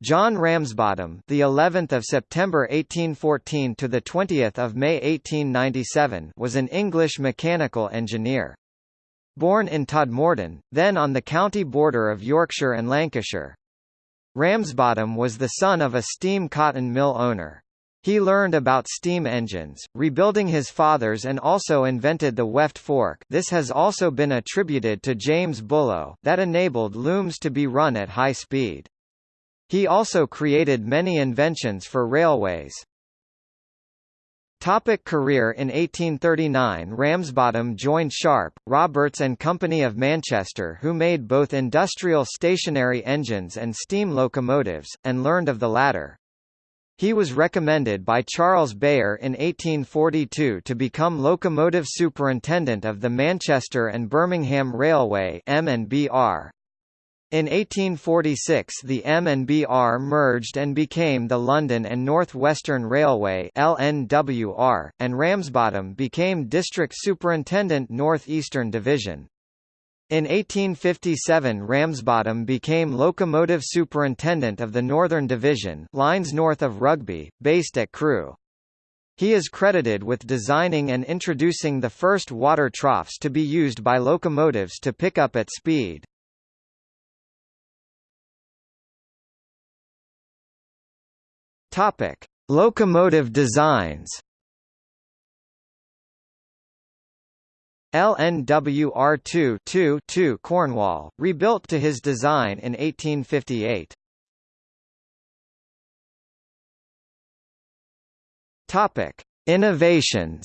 John Ramsbottom, the 11th of September 1814 to the 20th of May 1897, was an English mechanical engineer. Born in Todmorden, then on the county border of Yorkshire and Lancashire. Ramsbottom was the son of a steam cotton mill owner. He learned about steam engines, rebuilding his father's and also invented the weft fork this has also been attributed to James Bullough that enabled looms to be run at high speed. He also created many inventions for railways. Topic career In 1839 Ramsbottom joined Sharp, Roberts and Company of Manchester who made both industrial stationary engines and steam locomotives, and learned of the latter. He was recommended by Charles Beyer in 1842 to become locomotive superintendent of the Manchester and Birmingham Railway M&BR. In 1846 the M&BR merged and became the London and North Western Railway LNWR, and Ramsbottom became District Superintendent North Eastern Division. In 1857 Ramsbottom became Locomotive Superintendent of the Northern Division lines north of Rugby, based at Crewe. He is credited with designing and introducing the first water troughs to be used by locomotives to pick up at speed. Topic: Locomotive designs. LNWR2 2 2 Cornwall, rebuilt to his design in 1858. Topic: Innovations.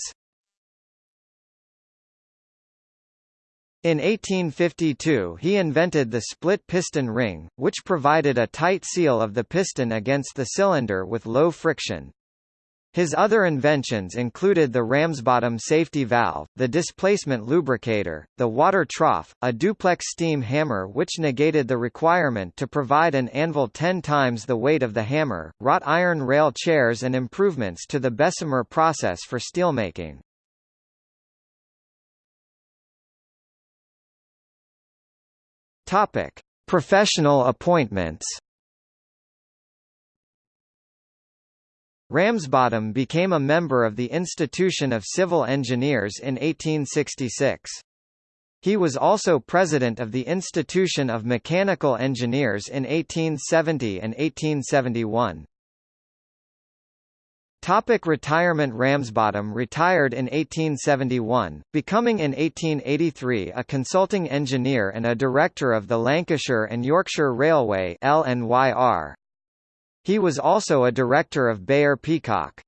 In 1852 he invented the split piston ring, which provided a tight seal of the piston against the cylinder with low friction. His other inventions included the Ramsbottom safety valve, the displacement lubricator, the water trough, a duplex steam hammer which negated the requirement to provide an anvil 10 times the weight of the hammer, wrought iron rail chairs and improvements to the Bessemer process for steelmaking. Topic: Professional appointments. Ramsbottom became a member of the Institution of Civil Engineers in 1866. He was also president of the Institution of Mechanical Engineers in 1870 and 1871. Topic retirement Ramsbottom retired in 1871, becoming in 1883 a consulting engineer and a director of the Lancashire and Yorkshire Railway LNYR. He was also a director of Beyer Peacock.